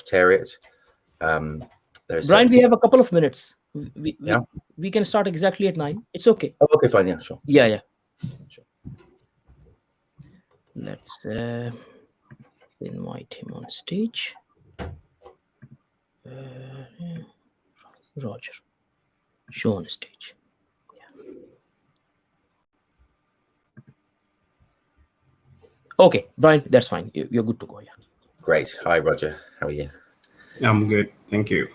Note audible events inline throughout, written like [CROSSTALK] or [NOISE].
Secretariat. Um, there's Brian, we have a couple of minutes. We, yeah. we, we can start exactly at nine. It's okay. Oh, okay, fine. Yeah, sure. Yeah, yeah. Sure. Let's uh, invite him on stage. Uh. Roger, show on stage. Yeah. Okay, Brian, that's fine. You're good to go. Yeah. Great. Hi, Roger. How are you? I'm good. Thank you.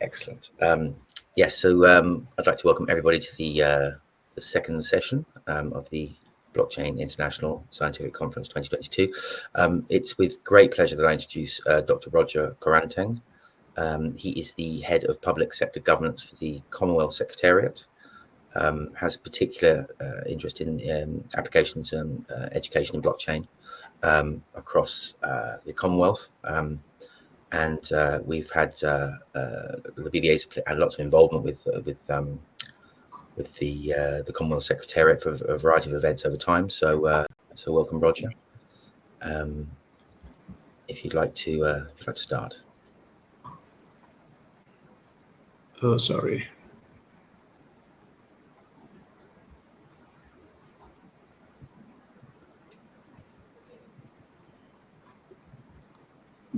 Excellent. Um, yes, so um, I'd like to welcome everybody to the, uh, the second session um, of the Blockchain International Scientific Conference 2022. Um, it's with great pleasure that I introduce uh, Dr. Roger Koranteng. Um, he is the head of public sector governance for the Commonwealth Secretariat, um, has particular uh, interest in um, applications and uh, education in blockchain um, across uh, the Commonwealth. Um, and uh, we've had uh, uh, the BBA's had lots of involvement with with um, with the the Commonwealth Secretariat for a variety of events over time. So so welcome, Roger. Um, if you'd like to if you'd like to start. Oh, sorry.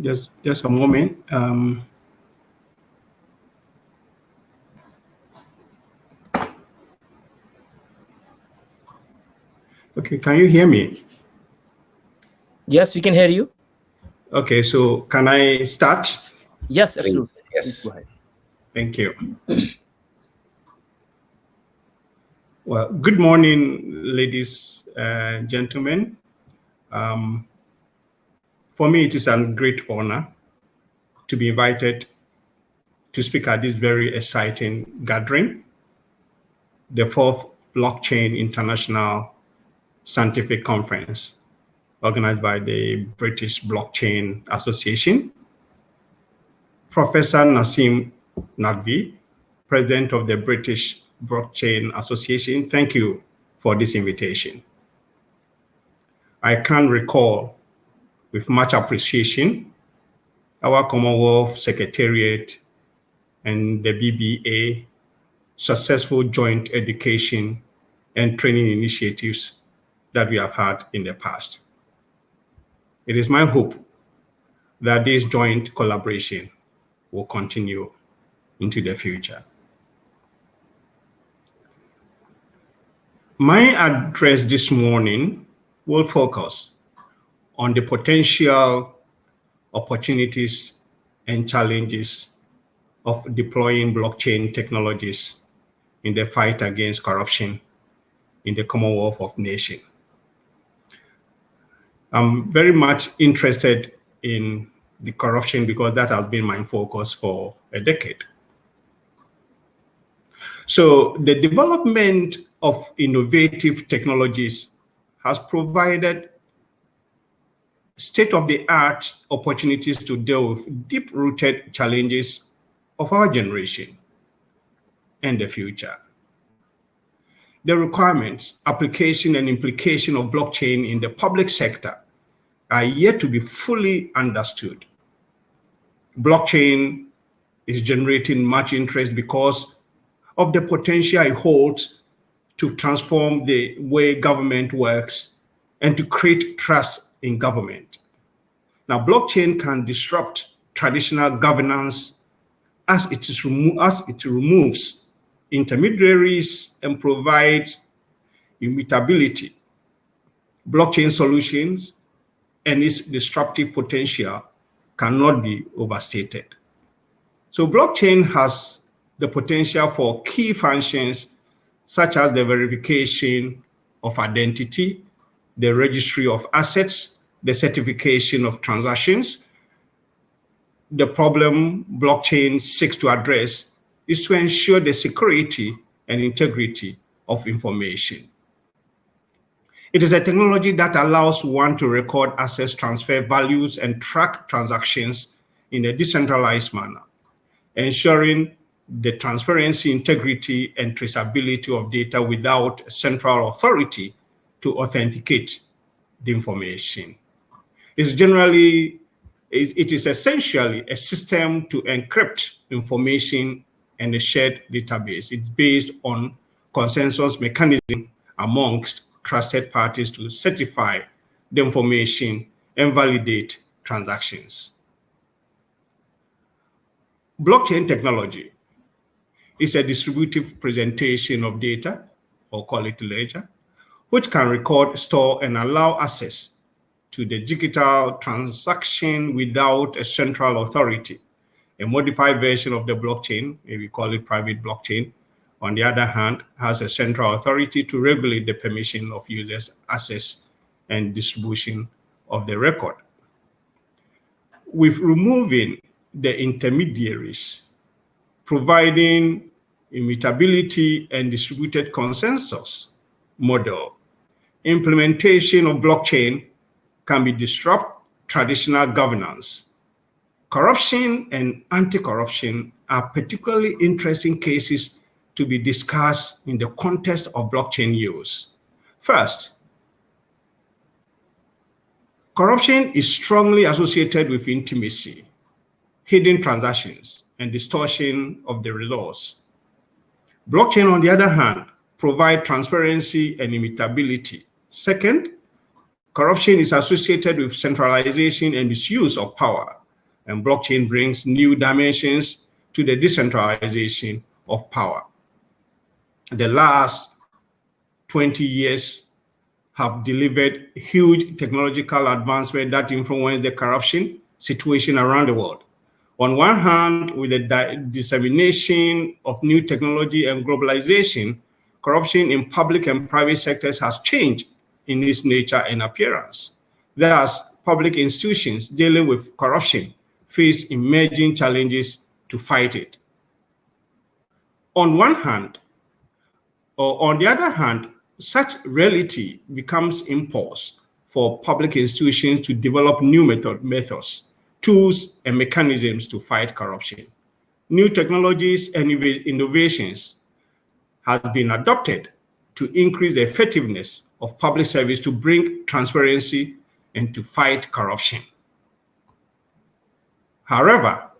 Just, just a moment. Um, okay, can you hear me? Yes, we can hear you. Okay, so can I start? Yes, absolutely. Yes. Thank you. Well, good morning, ladies and gentlemen. Um, for me, it is a great honor to be invited to speak at this very exciting gathering, the fourth Blockchain International Scientific Conference, organized by the British Blockchain Association. Professor Naseem Naqvi, President of the British Blockchain Association, thank you for this invitation. I can recall with much appreciation our Commonwealth Secretariat and the BBA successful joint education and training initiatives that we have had in the past. It is my hope that this joint collaboration will continue into the future. My address this morning will focus on the potential opportunities and challenges of deploying blockchain technologies in the fight against corruption in the Commonwealth of Nations. I'm very much interested in the corruption because that has been my focus for a decade. So the development of innovative technologies has provided state-of-the-art opportunities to deal with deep-rooted challenges of our generation and the future. The requirements, application, and implication of blockchain in the public sector are yet to be fully understood. Blockchain is generating much interest because of the potential it holds to transform the way government works and to create trust in government. Now, blockchain can disrupt traditional governance as it, is as it removes intermediaries and provides immutability. Blockchain solutions and its disruptive potential cannot be overstated. So blockchain has the potential for key functions such as the verification of identity, the registry of assets, the certification of transactions. The problem blockchain seeks to address is to ensure the security and integrity of information. It is a technology that allows one to record assets, transfer values, and track transactions in a decentralized manner, ensuring the transparency, integrity, and traceability of data without a central authority to authenticate the information. It's generally it is essentially a system to encrypt information and a shared database. It's based on consensus mechanism amongst trusted parties to certify the information and validate transactions. Blockchain technology is a distributive presentation of data, or call it ledger, which can record, store, and allow access to the digital transaction without a central authority. A modified version of the blockchain, maybe call it private blockchain, on the other hand, has a central authority to regulate the permission of users' access and distribution of the record. With removing the intermediaries, providing immutability and distributed consensus model, implementation of blockchain can be disrupt traditional governance. Corruption and anti-corruption are particularly interesting cases to be discussed in the context of blockchain use. First, corruption is strongly associated with intimacy, hidden transactions, and distortion of the results. Blockchain, on the other hand, provide transparency and immutability. Second, Corruption is associated with centralization and misuse of power, and blockchain brings new dimensions to the decentralization of power. The last 20 years have delivered huge technological advancement that influence the corruption situation around the world. On one hand, with the dissemination of new technology and globalization, corruption in public and private sectors has changed in its nature and appearance. Thus, public institutions dealing with corruption face emerging challenges to fight it. On one hand, or on the other hand, such reality becomes impulse for public institutions to develop new method, methods, tools, and mechanisms to fight corruption. New technologies and innovations have been adopted to increase the effectiveness of public service to bring transparency and to fight corruption. However,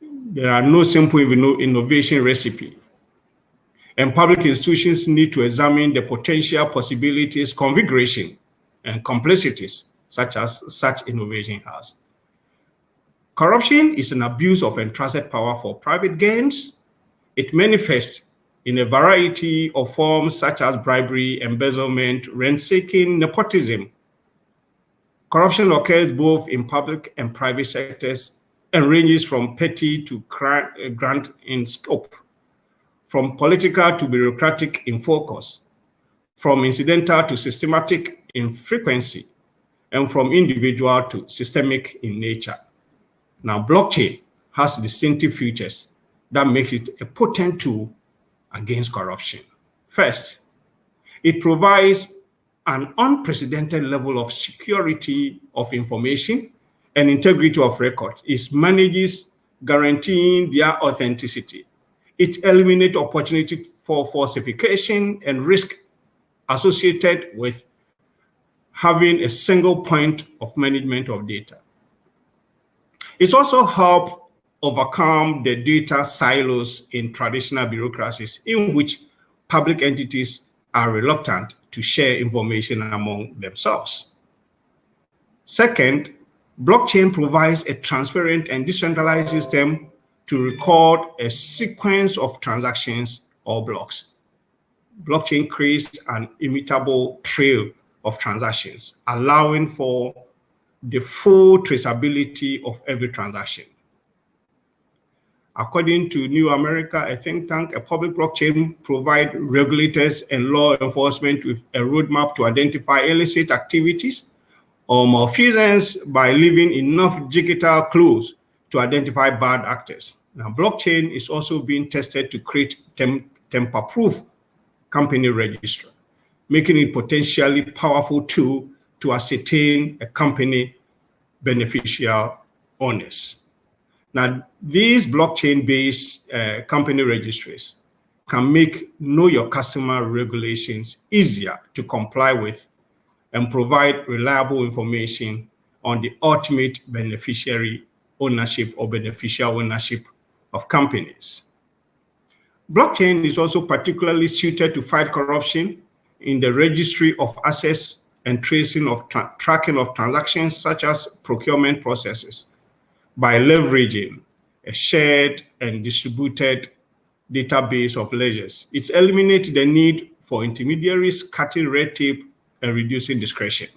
there are no simple innovation recipe. And public institutions need to examine the potential possibilities, configuration, and complexities such as such innovation has. Corruption is an abuse of entrusted power for private gains. It manifests in a variety of forms such as bribery, embezzlement, rent-seeking, nepotism. Corruption occurs both in public and private sectors and ranges from petty to uh, grand in scope, from political to bureaucratic in focus, from incidental to systematic in frequency, and from individual to systemic in nature. Now, blockchain has distinctive features that make it a potent tool against corruption. First, it provides an unprecedented level of security of information and integrity of records. It manages guaranteeing their authenticity. It eliminates opportunity for falsification and risk associated with having a single point of management of data. It also helps overcome the data silos in traditional bureaucracies in which public entities are reluctant to share information among themselves. Second, blockchain provides a transparent and decentralized system to record a sequence of transactions or blocks. Blockchain creates an immutable trail of transactions, allowing for the full traceability of every transaction. According to New America, a think tank, a public blockchain provide regulators and law enforcement with a roadmap to identify illicit activities or malfeasance by leaving enough digital clues to identify bad actors. Now, blockchain is also being tested to create tem tamper-proof company register, making it potentially powerful tool to ascertain a company beneficial owners. Now, these blockchain-based uh, company registries can make know your customer regulations easier to comply with and provide reliable information on the ultimate beneficiary ownership or beneficial ownership of companies. Blockchain is also particularly suited to fight corruption in the registry of assets and tracing of tra tracking of transactions such as procurement processes by leveraging a shared and distributed database of ledgers. It's eliminates the need for intermediaries, cutting red tape and reducing discretion.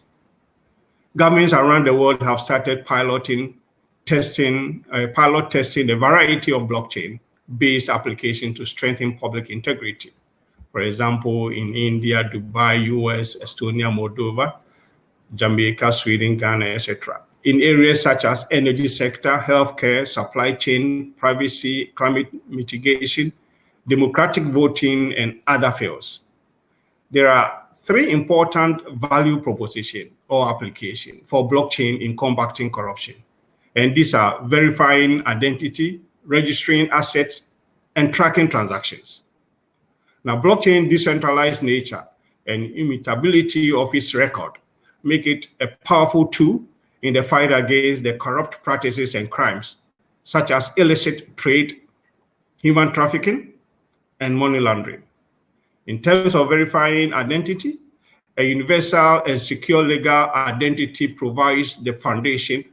Governments around the world have started piloting, testing, uh, pilot testing a variety of blockchain-based applications to strengthen public integrity. For example, in India, Dubai, US, Estonia, Moldova, Jamaica, Sweden, Ghana, etc. In areas such as energy sector, healthcare, supply chain, privacy, climate mitigation, democratic voting, and other fields. There are three important value proposition or application for blockchain in combating corruption. And these are verifying identity, registering assets, and tracking transactions. Now, blockchain decentralized nature and immutability of its record make it a powerful tool in the fight against the corrupt practices and crimes, such as illicit trade, human trafficking, and money laundering. In terms of verifying identity, a universal and secure legal identity provides the foundation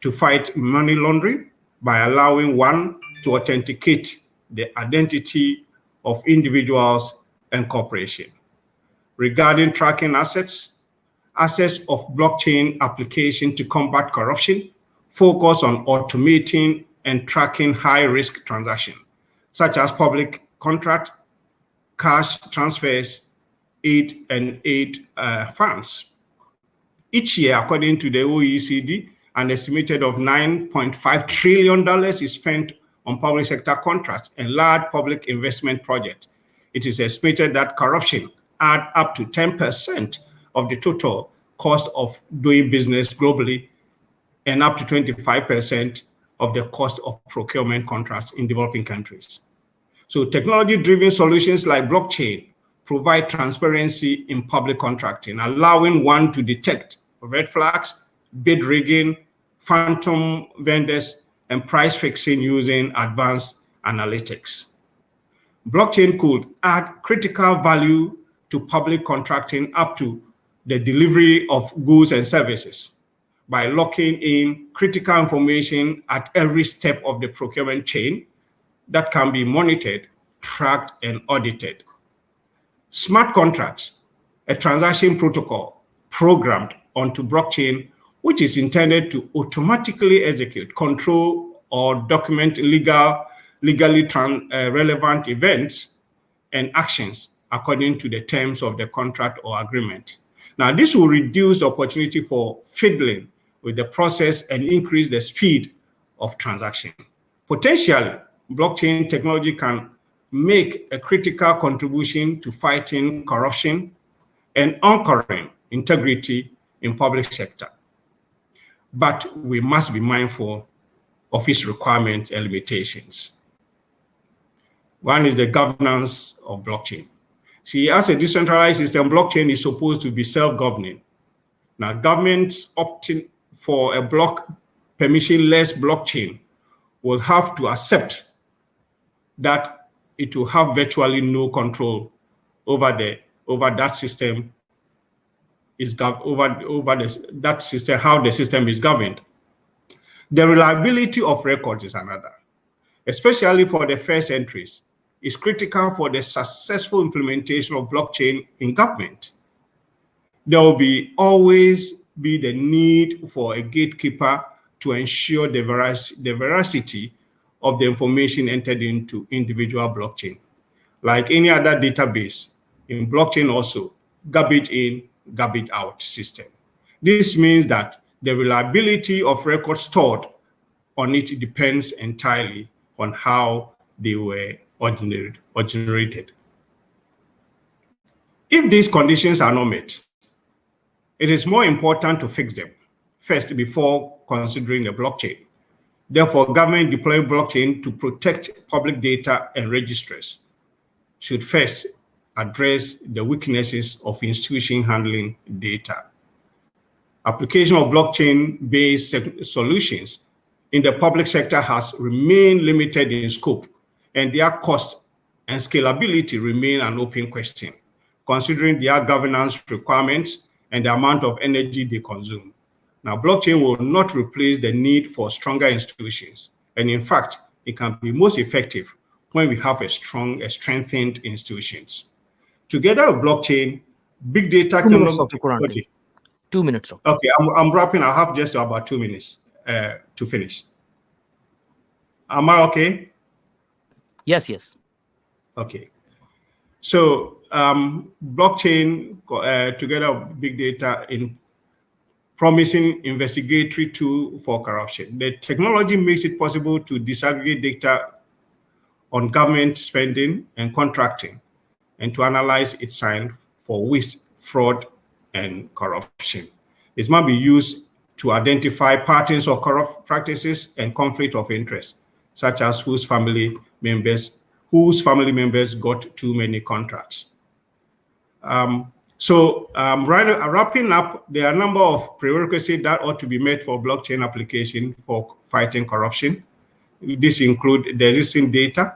to fight money laundering by allowing one to authenticate the identity of individuals and corporations. Regarding tracking assets, assets of blockchain application to combat corruption focus on automating and tracking high-risk transactions, such as public contract, cash transfers, aid and aid uh, funds. Each year, according to the OECD, an estimated of $9.5 trillion is spent on public sector contracts and large public investment projects. It is estimated that corruption add up to 10% of the total cost of doing business globally and up to 25% of the cost of procurement contracts in developing countries. So technology-driven solutions like blockchain provide transparency in public contracting, allowing one to detect red flags, bid rigging, phantom vendors, and price fixing using advanced analytics. Blockchain could add critical value to public contracting up to the delivery of goods and services by locking in critical information at every step of the procurement chain that can be monitored, tracked, and audited. Smart contracts, a transaction protocol programmed onto blockchain, which is intended to automatically execute, control, or document legal, legally uh, relevant events and actions according to the terms of the contract or agreement. Now, this will reduce the opportunity for fiddling with the process and increase the speed of transaction. Potentially, blockchain technology can make a critical contribution to fighting corruption and anchoring integrity in public sector. But we must be mindful of its requirements and limitations. One is the governance of blockchain. See, as a decentralized system, blockchain is supposed to be self-governing. Now, governments opting for a block permissionless blockchain will have to accept that it will have virtually no control over the over that system is over over this, that system how the system is governed. The reliability of records is another, especially for the first entries, is critical for the successful implementation of blockchain in government. There will be always be the need for a gatekeeper to ensure the, the veracity of the information entered into individual blockchain. Like any other database, in blockchain also, garbage in, garbage out system. This means that the reliability of records stored on it depends entirely on how they were generated. Or generated. If these conditions are not met, it is more important to fix them first before considering the blockchain. Therefore, government deploying blockchain to protect public data and registers should first address the weaknesses of institution handling data. application of blockchain-based solutions in the public sector has remained limited in scope, and their cost and scalability remain an open question, considering their governance requirements and the amount of energy they consume. Now, blockchain will not replace the need for stronger institutions. And in fact, it can be most effective when we have a strong, a strengthened institutions. Together with blockchain, big data two minutes, okay. Two minutes. Okay, I'm, I'm wrapping. I have just about two minutes uh, to finish. Am I okay? Yes, yes. Okay. So um, blockchain uh, together with big data in promising investigatory tool for corruption. The technology makes it possible to disaggregate data on government spending and contracting and to analyze its sign for waste, fraud, and corruption. It might be used to identify patterns of corrupt practices and conflict of interest, such as whose family members whose family members got too many contracts. Um, so um, right, uh, wrapping up, there are a number of prerequisites that ought to be met for blockchain application for fighting corruption. This include the existing data,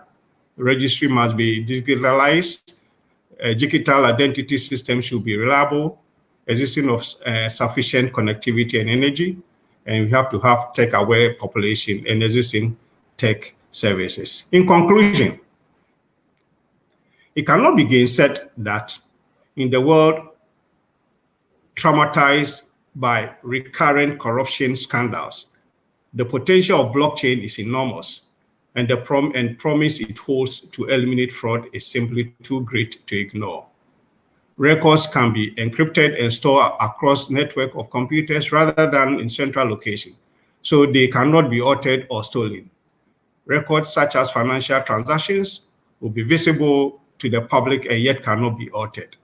registry must be digitalized, a digital identity system should be reliable, existing of uh, sufficient connectivity and energy, and we have to have tech-aware population and existing tech services. In conclusion, it cannot be gainsaid that in the world traumatized by recurrent corruption scandals, the potential of blockchain is enormous, and the prom and promise it holds to eliminate fraud is simply too great to ignore. Records can be encrypted and stored across network of computers rather than in central location, so they cannot be altered or stolen. Records such as financial transactions will be visible to the public and yet cannot be altered.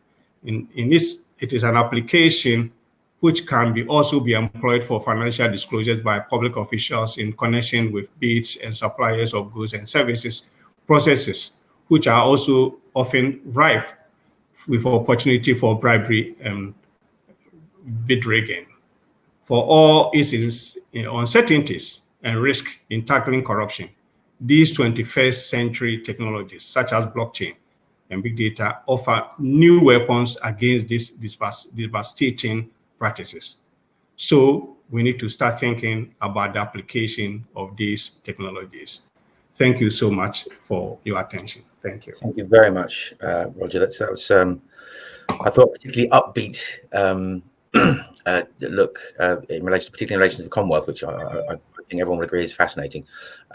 In, in this, it is an application which can be also be employed for financial disclosures by public officials in connection with bids and suppliers of goods and services processes, which are also often rife with opportunity for bribery and bid rigging. For all its uncertainties and risk in tackling corruption, these 21st century technologies, such as blockchain, and big data offer new weapons against these, devastating practices. So we need to start thinking about the application of these technologies. Thank you so much for your attention. Thank you. Thank you very much, uh, Roger. That's, that was, um, I thought, particularly upbeat um, [CLEARS THROAT] uh, look uh, in relation, particularly in relation to the Commonwealth, which I, I, I think everyone would agree is fascinating.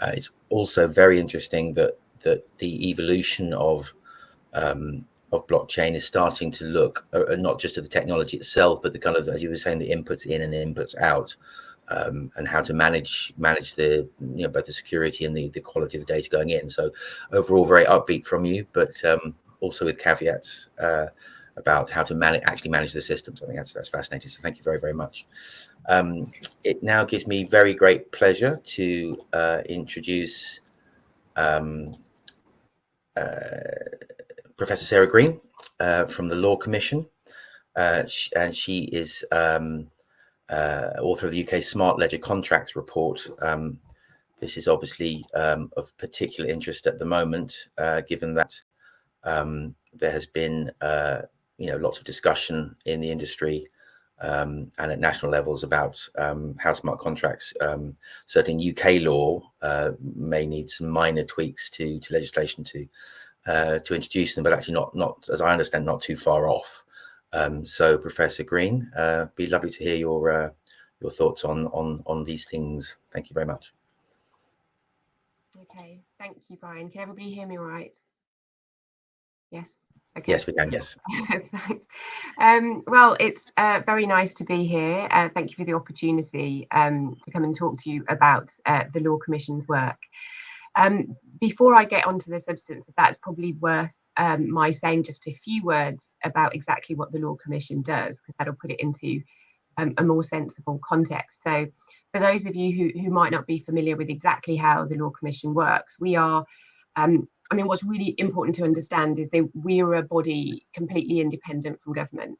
Uh, it's also very interesting that that the evolution of um, of blockchain is starting to look uh, uh, not just at the technology itself, but the kind of, as you were saying, the inputs in and inputs out, um, and how to manage manage the you know both the security and the the quality of the data going in. So overall, very upbeat from you, but um, also with caveats uh, about how to manage actually manage the systems. I think that's that's fascinating. So thank you very very much. Um, it now gives me very great pleasure to uh, introduce. Um, uh, Professor Sarah Green uh, from the Law Commission, uh, and she is um, author of the UK Smart Legal Contracts Report. Um, this is obviously um, of particular interest at the moment, given that um, there has been, you know, lots of discussion in the industry um, and at national levels about um, how smart contracts, um, certainly UK law, uh, may need some minor tweaks to, to legislation to uh, to introduce them, but actually not, not as I understand, not too far off. Um, so, Professor Green, uh, be lovely to hear your uh, your thoughts on on on these things. Thank you very much. Okay, thank you, Brian. Can everybody hear me right? Yes. Okay. Yes, we can. Yes. [LAUGHS] Thanks. Um, well, it's uh, very nice to be here. Uh, thank you for the opportunity um, to come and talk to you about uh, the Law Commission's work. Um, before I get onto the substance, that's probably worth um, my saying just a few words about exactly what the Law Commission does, because that'll put it into um, a more sensible context. So, for those of you who, who might not be familiar with exactly how the Law Commission works, we are, um, I mean, what's really important to understand is that we are a body completely independent from government.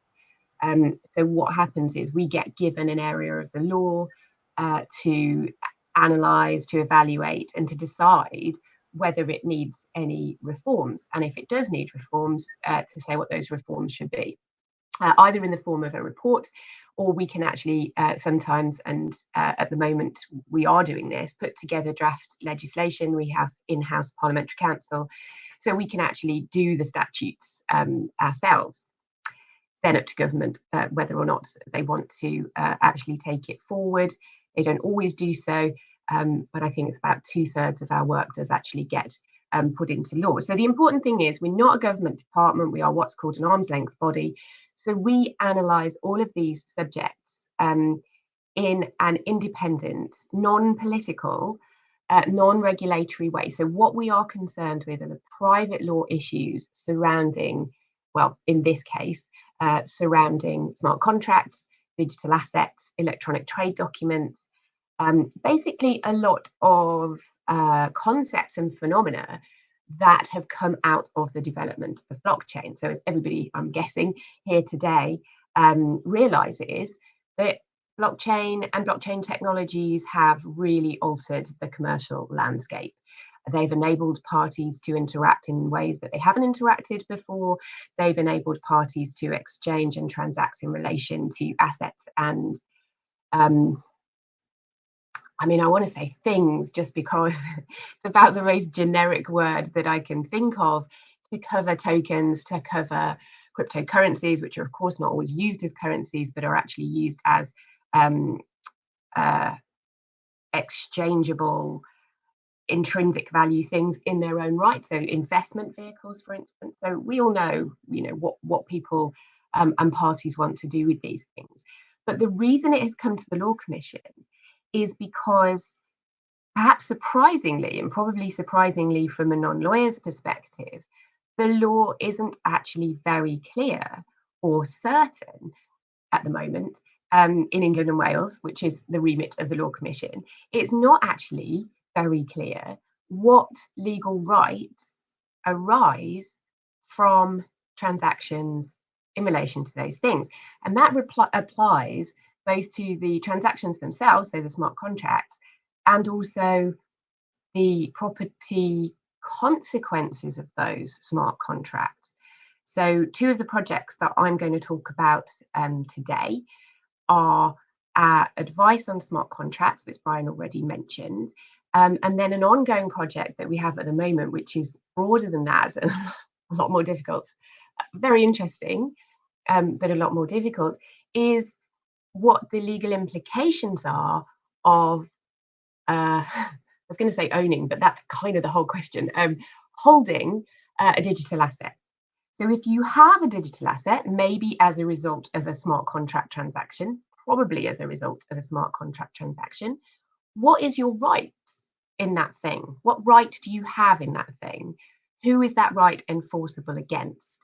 Um, so what happens is we get given an area of the law uh, to analyze, to evaluate, and to decide whether it needs any reforms. And if it does need reforms, uh, to say what those reforms should be, uh, either in the form of a report or we can actually uh, sometimes, and uh, at the moment we are doing this, put together draft legislation. We have in-house parliamentary counsel, so we can actually do the statutes um, ourselves. Then up to government uh, whether or not they want to uh, actually take it forward. They don't always do so, um, but I think it's about two thirds of our work does actually get um, put into law. So the important thing is we're not a government department, we are what's called an arm's length body. So we analyse all of these subjects um, in an independent, non-political, uh, non-regulatory way. So what we are concerned with are the private law issues surrounding, well, in this case, uh, surrounding smart contracts, digital assets, electronic trade documents, um, basically a lot of uh, concepts and phenomena that have come out of the development of blockchain. So as everybody, I'm guessing, here today um, realizes that blockchain and blockchain technologies have really altered the commercial landscape. They've enabled parties to interact in ways that they haven't interacted before. They've enabled parties to exchange and transact in relation to assets and um, I mean, I want to say things just because [LAUGHS] it's about the most generic word that I can think of to cover tokens, to cover cryptocurrencies, which are of course not always used as currencies, but are actually used as um, uh, exchangeable intrinsic value things in their own right. So investment vehicles, for instance. So we all know, you know, what, what people um, and parties want to do with these things. But the reason it has come to the Law Commission is because perhaps surprisingly, and probably surprisingly from a non-lawyer's perspective, the law isn't actually very clear or certain at the moment um, in England and Wales, which is the remit of the Law Commission. It's not actually very clear what legal rights arise from transactions in relation to those things. And that applies both to the transactions themselves, so the smart contracts, and also the property consequences of those smart contracts. So two of the projects that I'm going to talk about um, today are our advice on smart contracts, which Brian already mentioned, um, and then an ongoing project that we have at the moment, which is broader than that and [LAUGHS] a lot more difficult, very interesting, um, but a lot more difficult, is what the legal implications are of, uh, [LAUGHS] I was going to say owning, but that's kind of the whole question, um, holding uh, a digital asset. So if you have a digital asset, maybe as a result of a smart contract transaction, probably as a result of a smart contract transaction, what is your rights in that thing? What right do you have in that thing? Who is that right enforceable against?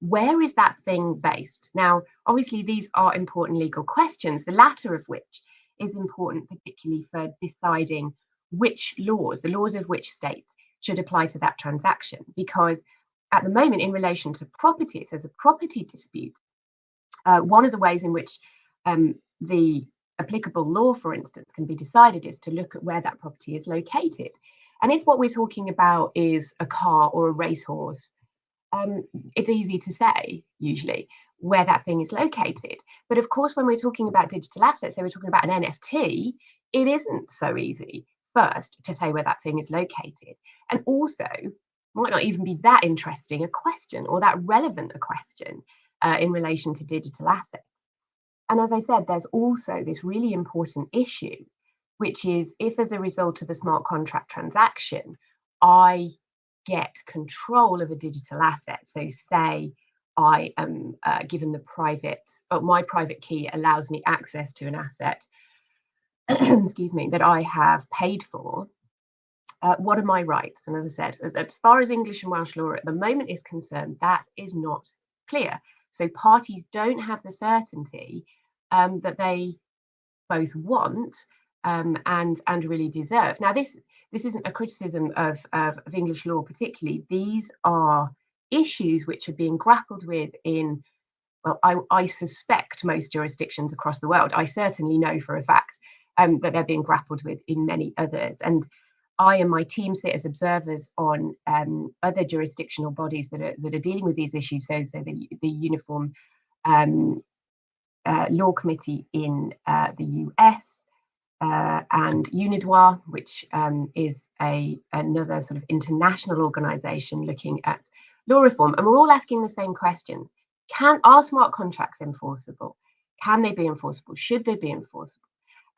Where is that thing based? Now, obviously, these are important legal questions, the latter of which is important, particularly for deciding which laws, the laws of which state, should apply to that transaction. Because at the moment, in relation to property, if there's a property dispute, uh, one of the ways in which um, the applicable law, for instance, can be decided is to look at where that property is located. And if what we're talking about is a car or a racehorse um, it's easy to say usually where that thing is located. But of course, when we're talking about digital assets, so we're talking about an NFT, it isn't so easy first to say where that thing is located. And also, might not even be that interesting a question or that relevant a question uh, in relation to digital assets. And as I said, there's also this really important issue, which is if as a result of a smart contract transaction, I get control of a digital asset. So say I am uh, given the private, or my private key allows me access to an asset, [CLEARS THROAT] excuse me, that I have paid for. Uh, what are my rights? And as I said, as, as far as English and Welsh law at the moment is concerned, that is not clear. So parties don't have the certainty um, that they both want um, and and really deserve. Now, this this isn't a criticism of, of, of English law particularly. These are issues which are being grappled with in well, I, I, suspect most jurisdictions across the world. I certainly know for a fact um, that they're being grappled with in many others. And I and my team sit as observers on um, other jurisdictional bodies that are that are dealing with these issues. So, so the the Uniform um, uh, Law Committee in uh, the US, uh, and UNIDROIT, which um, is a another sort of international organization looking at law reform. And we're all asking the same questions. Can are smart contracts enforceable? Can they be enforceable? Should they be enforceable?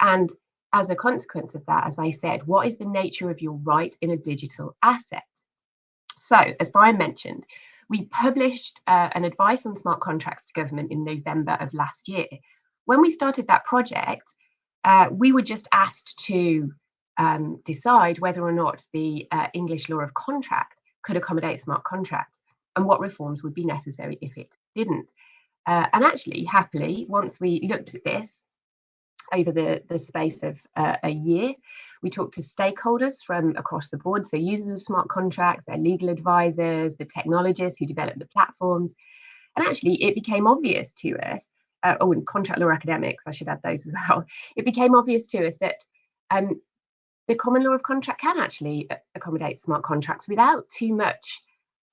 And as a consequence of that, as I said, what is the nature of your right in a digital asset? So, as Brian mentioned, we published uh, an advice on smart contracts to government in November of last year. When we started that project, uh, we were just asked to um, decide whether or not the uh, English law of contract could accommodate smart contracts and what reforms would be necessary if it didn't. Uh, and actually, happily, once we looked at this over the, the space of uh, a year, we talked to stakeholders from across the board, so users of smart contracts, their legal advisors, the technologists who develop the platforms. And actually, it became obvious to us uh, oh, and contract law academics, I should add those as [LAUGHS] well, it became obvious to us that um, the common law of contract can actually uh, accommodate smart contracts without too much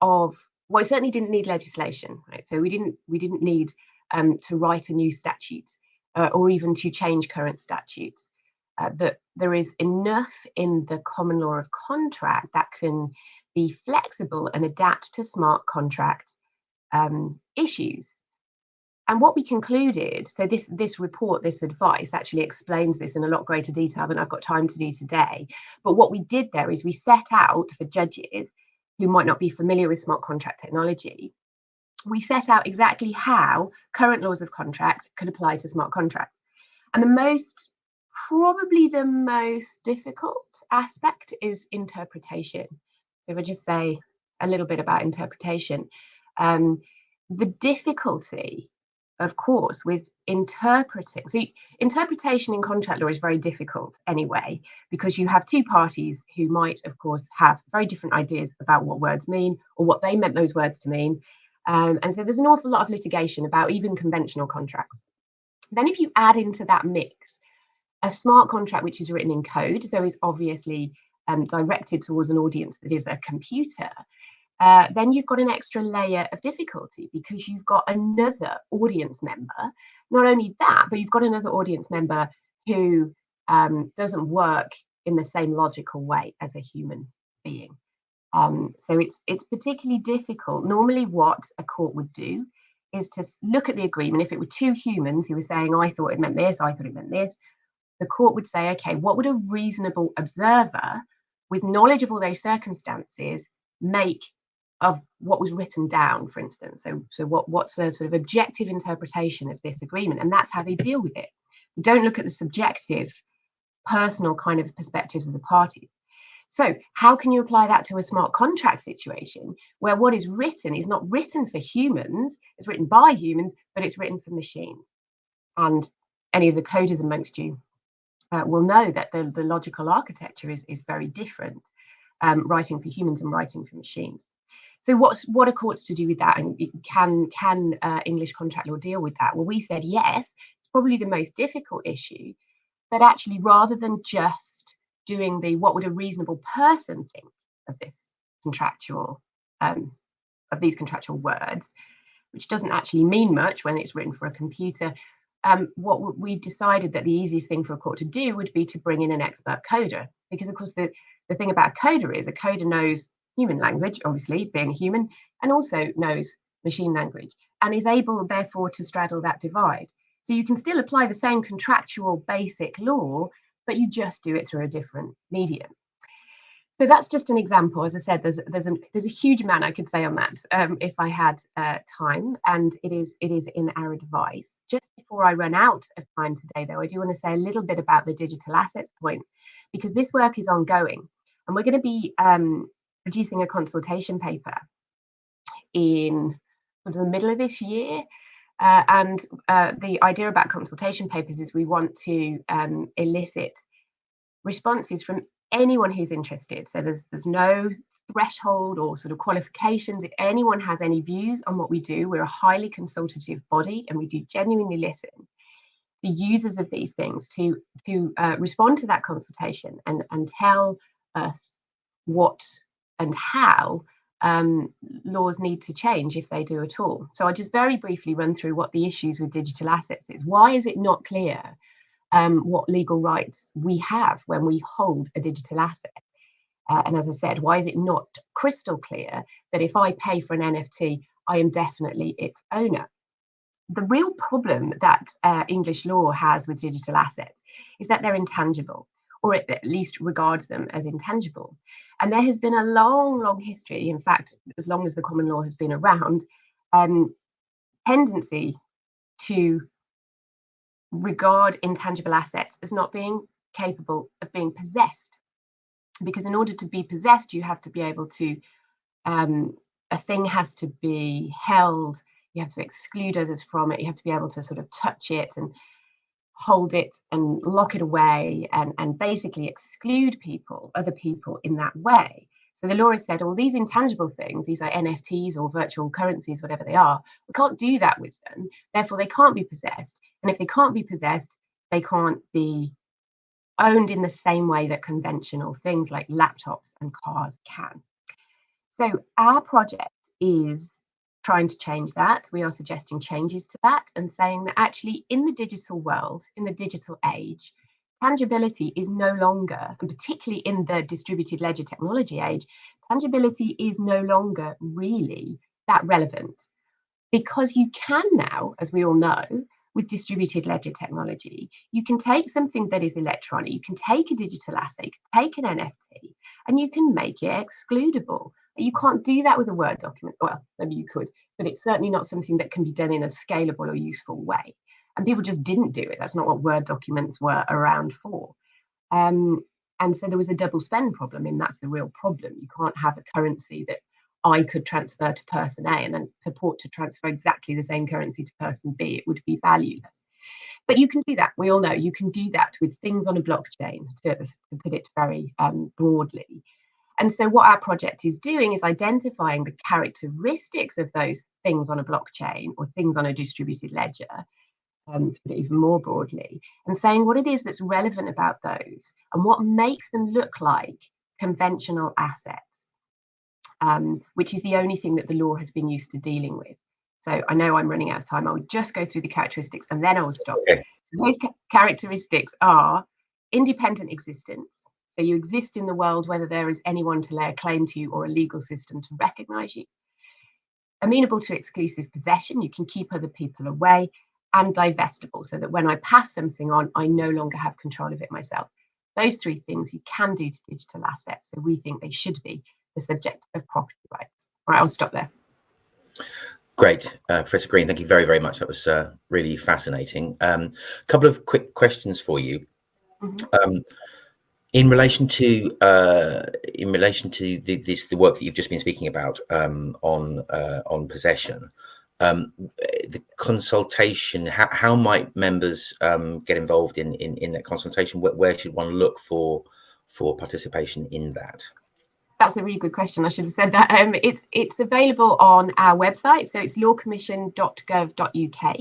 of well, it certainly didn't need legislation, right? So we didn't we didn't need um, to write a new statute uh, or even to change current statutes. Uh, that there is enough in the common law of contract that can be flexible and adapt to smart contract um, issues. And what we concluded, so this, this report, this advice actually explains this in a lot greater detail than I've got time to do today. But what we did there is we set out for judges who might not be familiar with smart contract technology, we set out exactly how current laws of contract could apply to smart contracts. And the most, probably the most difficult aspect is interpretation. So if I just say a little bit about interpretation, um, the difficulty of course, with interpreting. See, interpretation in contract law is very difficult anyway, because you have two parties who might, of course, have very different ideas about what words mean or what they meant those words to mean. Um, and so there's an awful lot of litigation about even conventional contracts. Then, if you add into that mix a smart contract which is written in code, so is obviously um, directed towards an audience that is a computer, uh, then you've got an extra layer of difficulty because you've got another audience member. Not only that, but you've got another audience member who um, doesn't work in the same logical way as a human being. Um, so it's it's particularly difficult. Normally, what a court would do is to look at the agreement. If it were two humans who were saying, "I thought it meant this," "I thought it meant this," the court would say, "Okay, what would a reasonable observer, with knowledge of all those circumstances, make of what was written down, for instance. So, so what, what's a sort of objective interpretation of this agreement? And that's how they deal with it. They don't look at the subjective, personal kind of perspectives of the parties. So, how can you apply that to a smart contract situation where what is written is not written for humans, it's written by humans, but it's written for machines? And any of the coders amongst you uh, will know that the, the logical architecture is, is very different, um, writing for humans and writing for machines. So what's what are courts to do with that? And can can uh, English contract law deal with that? Well, we said yes. It's probably the most difficult issue, but actually, rather than just doing the what would a reasonable person think of this contractual um, of these contractual words, which doesn't actually mean much when it's written for a computer. Um, what we decided that the easiest thing for a court to do would be to bring in an expert coder, because of course the the thing about a coder is a coder knows human language, obviously, being a human, and also knows machine language and is able, therefore, to straddle that divide. So you can still apply the same contractual basic law, but you just do it through a different medium. So that's just an example. As I said, there's there's a there's a huge amount I could say on that um, if I had uh, time, and it is it is in our advice. Just before I run out of time today, though, I do want to say a little bit about the digital assets point because this work is ongoing, and we're going to be um, producing a consultation paper in the middle of this year. Uh, and uh, the idea about consultation papers is we want to um, elicit responses from anyone who's interested. So there's there's no threshold or sort of qualifications. If anyone has any views on what we do, we're a highly consultative body and we do genuinely listen the users of these things to to uh, respond to that consultation and and tell us what and how um, laws need to change if they do at all. So I'll just very briefly run through what the issues with digital assets is. Why is it not clear um, what legal rights we have when we hold a digital asset? Uh, and as I said, why is it not crystal clear that if I pay for an NFT, I am definitely its owner? The real problem that uh, English law has with digital assets is that they're intangible, or it at least regards them as intangible. And there has been a long, long history, in fact, as long as the common law has been around, um, tendency to regard intangible assets as not being capable of being possessed. Because in order to be possessed, you have to be able to, um, a thing has to be held, you have to exclude others from it, you have to be able to sort of touch it and hold it and lock it away and, and basically exclude people, other people in that way. So the law has said all these intangible things, these are NFTs or virtual currencies, whatever they are, we can't do that with them. Therefore, they can't be possessed. And if they can't be possessed, they can't be owned in the same way that conventional things like laptops and cars can. So our project is trying to change that. We are suggesting changes to that and saying that actually in the digital world, in the digital age, tangibility is no longer, and particularly in the distributed ledger technology age, tangibility is no longer really that relevant because you can now, as we all know, with distributed ledger technology, you can take something that is electronic, you can take a digital asset, you can take an NFT, and you can make it excludable. You can't do that with a Word document. Well, maybe you could, but it's certainly not something that can be done in a scalable or useful way. And people just didn't do it. That's not what Word documents were around for. Um, and so there was a double spend problem, and that's the real problem. You can't have a currency that I could transfer to person A and then purport to transfer exactly the same currency to person B. It would be valueless. But you can do that. We all know you can do that with things on a blockchain, to, to put it very um, broadly. And so what our project is doing is identifying the characteristics of those things on a blockchain or things on a distributed ledger, um, to put it even more broadly, and saying what it is that's relevant about those and what makes them look like conventional assets, um, which is the only thing that the law has been used to dealing with. So I know I'm running out of time. I will just go through the characteristics and then I will stop. Okay. So those ca characteristics are independent existence, so you exist in the world whether there is anyone to lay a claim to you or a legal system to recognize you. Amenable to exclusive possession, you can keep other people away and divestible so that when I pass something on, I no longer have control of it myself. Those three things you can do to digital assets. So we think they should be the subject of property rights. All right, I'll stop there. Great, uh, Professor Green. Thank you very, very much. That was uh, really fascinating. A um, couple of quick questions for you. Mm -hmm. um, in relation to uh, in relation to the, this the work that you've just been speaking about um, on uh, on possession, um, the consultation. How, how might members um, get involved in, in in that consultation? Where, where should one look for for participation in that? That's a really good question. I should have said that. [LAUGHS] Um, it's it's available on our website, so it's lawcommission.gov.uk.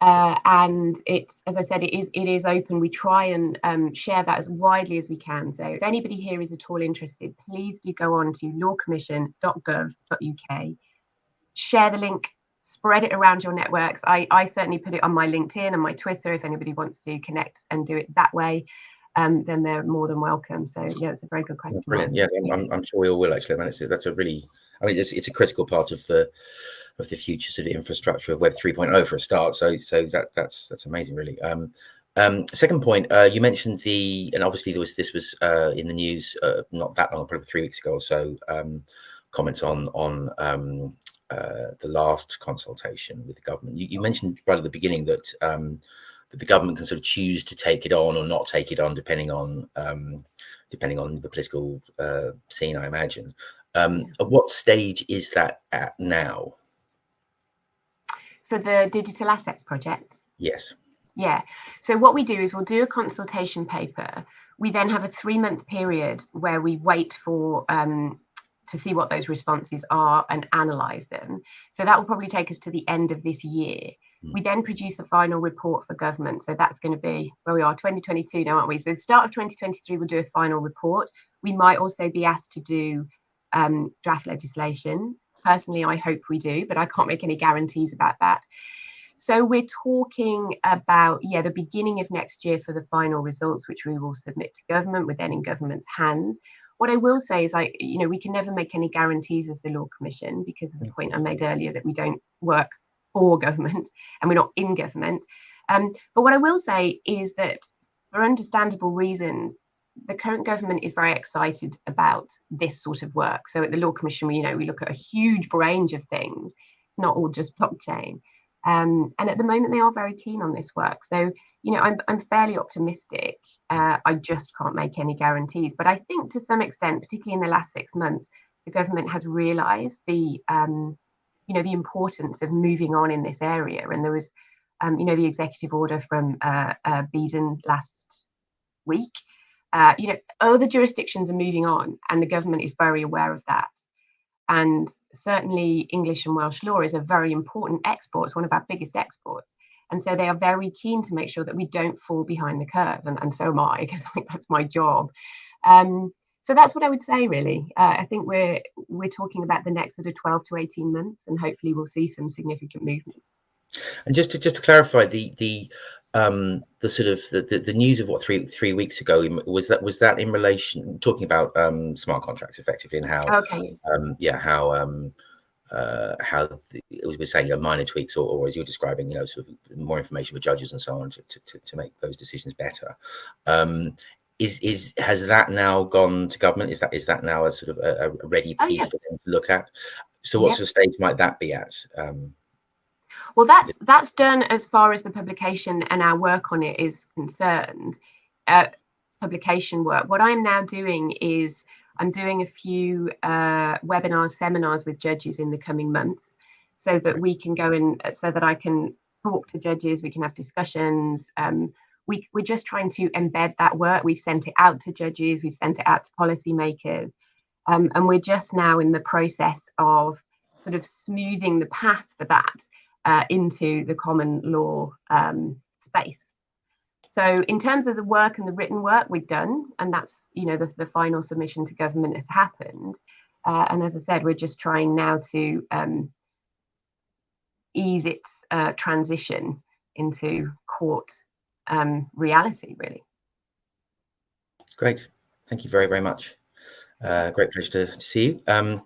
Uh, and it's as I said, it is it is open. We try and um, share that as widely as we can. So if anybody here is at all interested, please do go on to lawcommission.gov.uk, share the link, spread it around your networks. I, I certainly put it on my LinkedIn and my Twitter if anybody wants to connect and do it that way. Um, then they're more than welcome. So yeah, it's a very good question. Brilliant. Yeah, I'm, I'm sure we all will actually. I mean, it's, that's a really, I mean, it's, it's a critical part of the of the future sort of infrastructure of Web 3.0 for a start. So so that that's that's amazing, really. Um, um, second point, uh, you mentioned the, and obviously there was this was uh, in the news uh, not that long, probably three weeks ago or so. Um, comments on on um, uh, the last consultation with the government. You, you mentioned right at the beginning that um, that the government can sort of choose to take it on or not take it on, depending on um, depending on the political uh, scene, I imagine. Um, at what stage is that at now? for the digital assets project? Yes. Yeah. So what we do is we'll do a consultation paper. We then have a three month period where we wait for um, to see what those responses are and analyze them. So that will probably take us to the end of this year. Mm. We then produce a final report for government. So that's going to be where we are, 2022 now, aren't we? So the start of 2023, we'll do a final report. We might also be asked to do um, draft legislation. Personally, I hope we do, but I can't make any guarantees about that. So we're talking about, yeah, the beginning of next year for the final results, which we will submit to government, with then in government's hands. What I will say is, like, you know, we can never make any guarantees as the Law Commission because of the point I made earlier that we don't work for government and we're not in government. Um, but what I will say is that for understandable reasons, the current government is very excited about this sort of work. So at the Law Commission, we, you know, we look at a huge range of things. It's not all just blockchain. Um, and at the moment, they are very keen on this work. So, you know, I'm, I'm fairly optimistic. Uh, I just can't make any guarantees. But I think to some extent, particularly in the last six months, the government has realised the, um, you know, the importance of moving on in this area. And there was, um, you know, the executive order from uh, uh, Biden last week. Uh, you know, other jurisdictions are moving on, and the government is very aware of that. And certainly English and Welsh law is a very important export, it's one of our biggest exports. And so they are very keen to make sure that we don't fall behind the curve. And, and so am I, because [LAUGHS] I think that's my job. Um, so that's what I would say, really. Uh, I think we're we're talking about the next sort of 12 to 18 months, and hopefully we'll see some significant movement. And just to just to clarify, the the um, the sort of the, the, the, news of what three three weeks ago was that was that in relation talking about um, smart contracts effectively and how okay um, yeah how um, uh, how the, it was saying you know, minor tweaks or, or, as you're describing you know sort of more information for judges and so on to, to, to make those decisions better um, is is has that now gone to government is that is that now a sort of a, a ready piece oh, yeah. for them to look at so what sort of stage might that be at um, well, that's that's done as far as the publication and our work on it is concerned. Uh, publication work. What I'm now doing is I'm doing a few uh, webinars, seminars with judges in the coming months, so that we can go in, so that I can talk to judges, we can have discussions. Um, we, we're just trying to embed that work. We've sent it out to judges, we've sent it out to policymakers, um, and we're just now in the process of sort of smoothing the path for that uh, into the common law um, space. So in terms of the work and the written work we've done, and that's, you know, the, the final submission to government has happened. Uh, and as I said, we're just trying now to um, ease its uh, transition into court um, reality, really. Great. Thank you very, very much. Uh, great pleasure to, to see you. Um,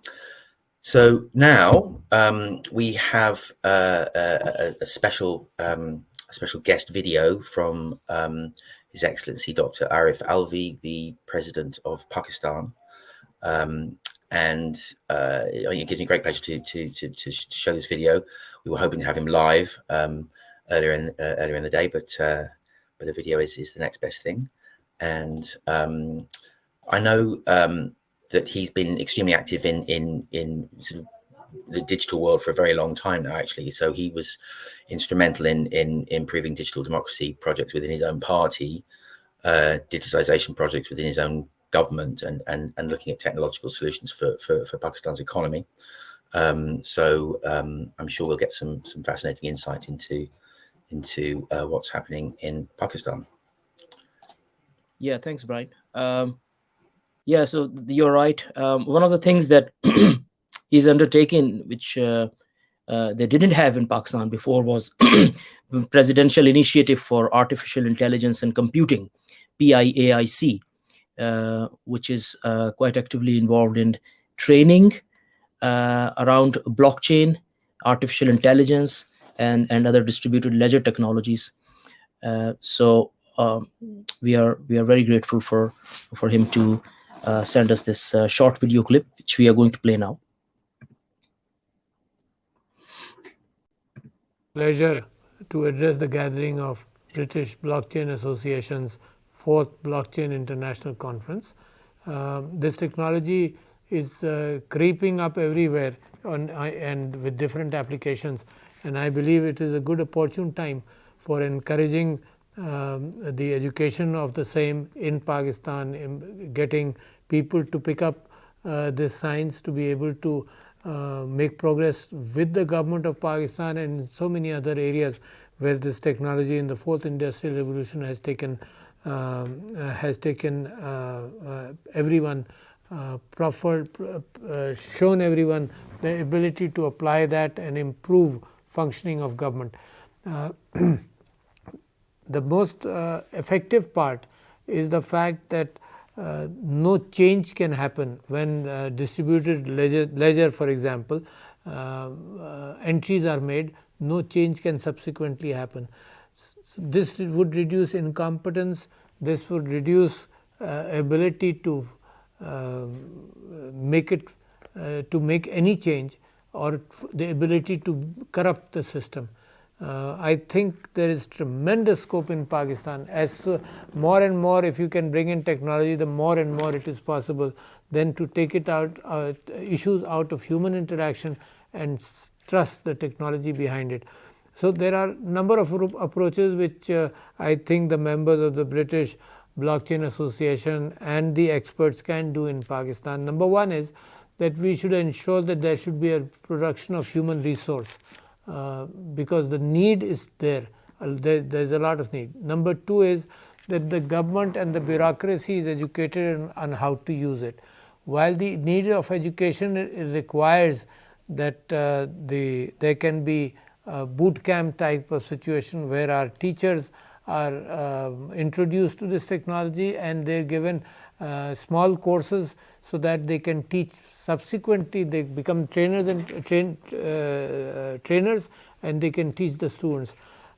so now um, we have uh, a, a, special um, a special guest video from um, His Excellency Dr. Arif Alvi, the President of Pakistan, um, and uh, it gives me great pleasure to, to, to to show this video. We were hoping to have him live um, earlier in uh, earlier in the day, but uh, but a video is is the next best thing, and um, I know that he's been extremely active in in in sort of the digital world for a very long time now actually. So he was instrumental in in improving digital democracy projects within his own party uh, digitization projects within his own government and and, and looking at technological solutions for for, for pakistan's economy. Um, so um, i'm sure we'll get some some fascinating insight into into uh, what's happening in pakistan yeah thanks brian um, yeah, so you're right. Um, one of the things that [CLEARS THROAT] is undertaken, which uh, uh, they didn't have in Pakistan before, was [CLEARS THROAT] Presidential Initiative for Artificial Intelligence and Computing, PIAIC, uh, which is uh, quite actively involved in training uh, around blockchain, artificial intelligence, and, and other distributed ledger technologies. Uh, so um, we are we are very grateful for for him to uh, send us this uh, short video clip, which we are going to play now. Pleasure to address the gathering of British Blockchain Association's fourth Blockchain International Conference. Uh, this technology is uh, creeping up everywhere on, uh, and with different applications and I believe it is a good opportune time for encouraging um, the education of the same in Pakistan, in getting people to pick up this science to be able to make progress with the government of Pakistan and so many other areas where this technology in the fourth industrial revolution has taken um, uh, has taken uh, uh, everyone proffered, shown everyone the ability to apply that and improve functioning of government. [CLEARS THROAT] the most effective part is the fact that uh, no change can happen when uh, distributed ledger, ledger for example, uh, entries are made, no change can subsequently happen. So this would reduce incompetence, this would reduce uh, ability to uh, make it uh, to make any change or the ability to corrupt the system. Uh, I think there is tremendous scope in Pakistan as uh, more and more if you can bring in technology the more and more it is possible then to take it out uh, issues out of human interaction and trust the technology behind it. So, there are number of approaches which uh, I think the members of the British Blockchain Association and the experts can do in Pakistan. Number one is that we should ensure that there should be a production of human resource uh, because the need is there. Uh, there. There's a lot of need. Number two is that the government and the bureaucracy is educated on how to use it. While the need of education requires that uh, the there can be a boot camp type of situation where our teachers are uh, introduced to this technology and they are given uh, small courses so that they can teach subsequently they become trainers and train, uh, trainers and they can teach the students.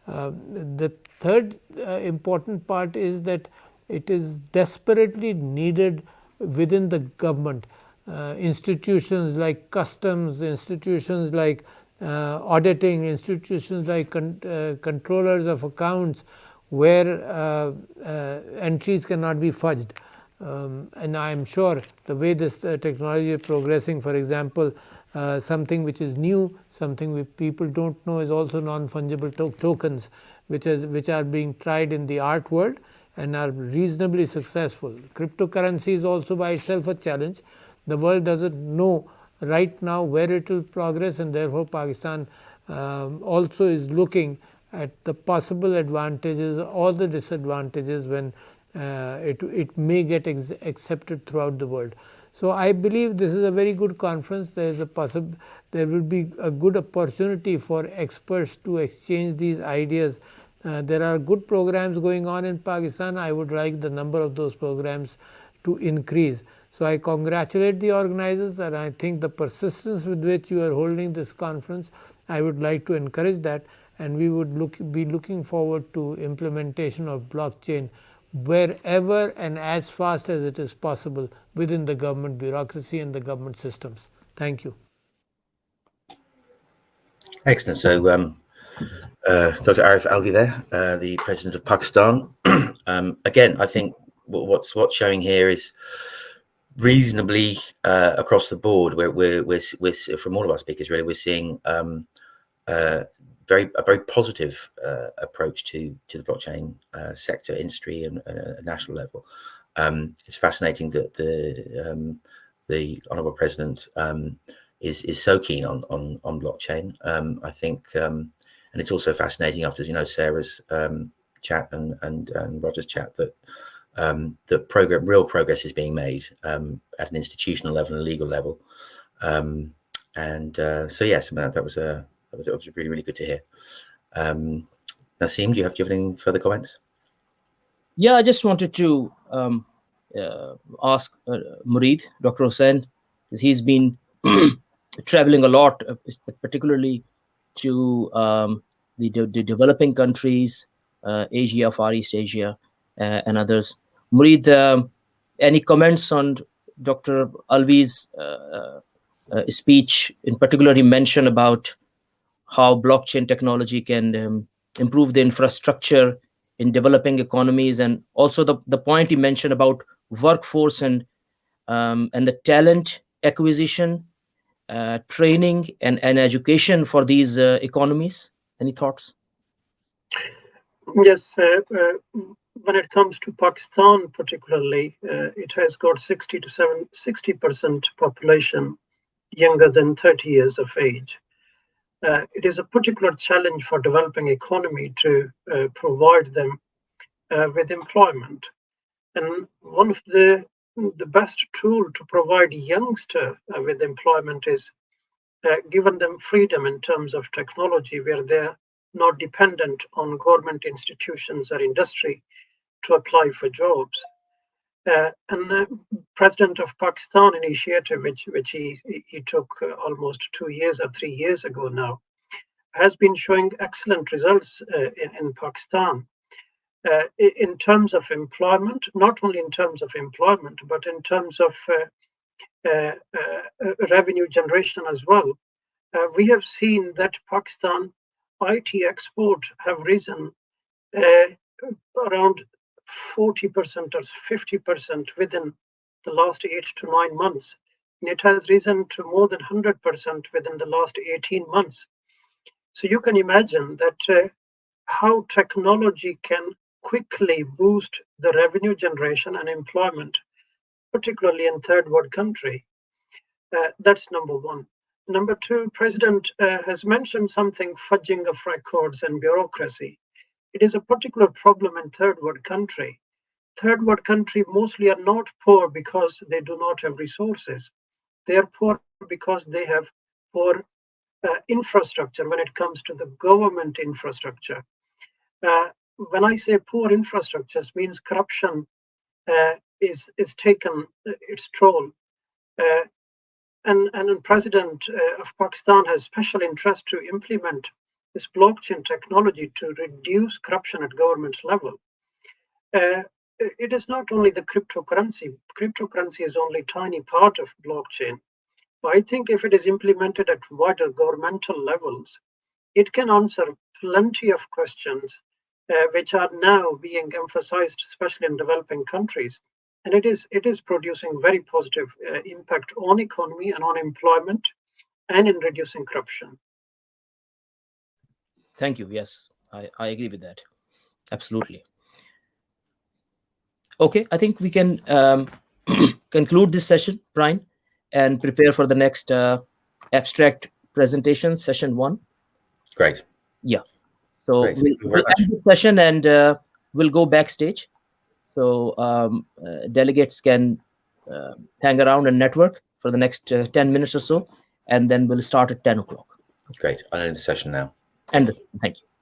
Uh, the third uh, important part is that it is desperately needed within the government uh, institutions like customs, institutions like uh, auditing institutions like con controllers of accounts where entries cannot be fudged. Um, and I am sure the way this uh, technology is progressing for example, something which is new, something which people do not know is also non-fungible to tokens which, is, which are being tried in the art world and are reasonably successful. Cryptocurrency is also by itself a challenge. The world does not know right now where it will progress and therefore, Pakistan um, also is looking at the possible advantages or the disadvantages when uh, it, it may get accepted throughout the world. So, I believe this is a very good conference there is a possible there will be a good opportunity for experts to exchange these ideas. Uh, there are good programs going on in Pakistan I would like the number of those programs to increase. So, I congratulate the organizers and I think the persistence with which you are holding this conference, I would like to encourage that and we would look, be looking forward to implementation of blockchain wherever and as fast as it is possible within the government bureaucracy and the government systems. Thank you. Excellent. So, um, uh, Dr. Arif Alvi there, uh, the president of Pakistan. [CLEARS THROAT] um, again, I think what's what's showing here is reasonably uh, across the board. We're, we're, we're, we're, from all of our speakers, really, we're seeing um, uh, very a very positive uh, approach to to the blockchain uh, sector, industry, and uh, national level. Um, it's fascinating that the um, the honourable president um, is is so keen on on on blockchain. Um, I think, um, and it's also fascinating after you know Sarah's um, chat and and and Roger's chat that that program real progress is being made at an institutional level and a legal level. And uh, so yes, that, that was a that was, was, really really good to hear. Um, Naseem, do you have do you have any further comments? Yeah, I just wanted to um, uh, ask uh, Murid, Dr. Hussain, because he's been [CLEARS THROAT] traveling a lot, uh, particularly to um, the, the, developing countries, uh, Asia, Far East Asia, uh, and others. Murid, um, any comments on Dr. Alvi's uh, uh, speech? In particular, he mentioned about how blockchain technology can um, improve the infrastructure in developing economies, and also the, the point you mentioned about workforce and um, and the talent acquisition, uh, training, and, and education for these uh, economies. Any thoughts? Yes, uh, uh, when it comes to Pakistan, particularly, uh, it has got 60 to 7, 60% population younger than 30 years of age. Uh, it is a particular challenge for developing economy to uh, provide them uh, with employment. And one of the the best tool to provide youngster uh, with employment is uh, given them freedom in terms of technology where they're not dependent on government institutions or industry to apply for jobs. Uh, and the president of Pakistan initiative, which which he he took uh, almost two years or three years ago now, has been showing excellent results uh, in, in Pakistan. Uh, in terms of employment, not only in terms of employment, but in terms of uh, revenue generation as well. we have seen that Pakistan IT export have risen around 40% or 50% within the last eight to nine months. And it has risen to more than 100% within the last 18 months. So you can imagine that uh, how technology can quickly boost the revenue generation and employment, particularly in third world country. Uh, that's number one. Number two, President uh, has mentioned something fudging of records and bureaucracy. It is a particular problem in third world country. Third world country mostly are not poor because they do not have resources. They are poor because they have poor uh, infrastructure when it comes to the government infrastructure. Uh, when I say poor infrastructures, means corruption uh, is is taken uh, its toll. Uh, and and President uh, of Pakistan has special interest to implement this blockchain technology to reduce corruption at government level. Uh, it is not only the cryptocurrency. Cryptocurrency is only tiny part of blockchain. But I think if it is implemented at wider governmental levels, it can answer plenty of questions uh, which are now being emphasized, especially in developing countries. And it is it is producing very positive uh, impact on economy and on employment, and in reducing corruption. Thank you. Yes, I, I agree with that. Absolutely. Okay, I think we can um, [CLEARS THROAT] conclude this session, Brian, and prepare for the next uh, abstract presentation, session one. Great. Yeah. So we'll, we'll end the session and uh, we'll go backstage. So um, uh, delegates can uh, hang around and network for the next uh, 10 minutes or so, and then we'll start at 10 o'clock. Great. I'll end the session now. And thank you.